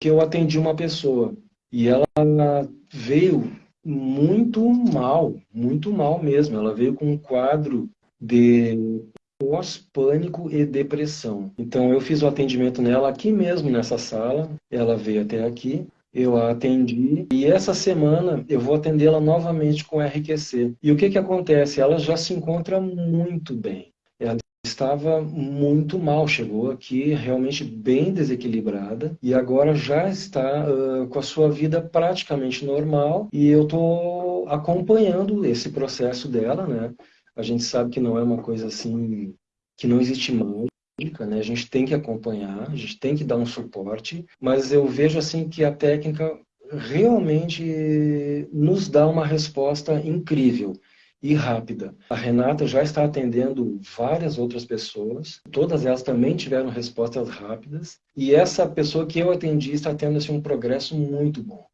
que eu atendi uma pessoa e ela veio muito mal, muito mal mesmo. Ela veio com um quadro de pós-pânico e depressão. Então eu fiz o atendimento nela aqui mesmo nessa sala, ela veio até aqui, eu a atendi e essa semana eu vou atendê-la novamente com RQC. E o que que acontece? Ela já se encontra muito bem. Ela estava muito mal, chegou aqui realmente bem desequilibrada e agora já está uh, com a sua vida praticamente normal e eu estou acompanhando esse processo dela, né? A gente sabe que não é uma coisa assim, que não existe mágica, né? A gente tem que acompanhar, a gente tem que dar um suporte, mas eu vejo assim que a técnica realmente nos dá uma resposta incrível e rápida. A Renata já está atendendo várias outras pessoas, todas elas também tiveram respostas rápidas, e essa pessoa que eu atendi está tendo assim, um progresso muito bom.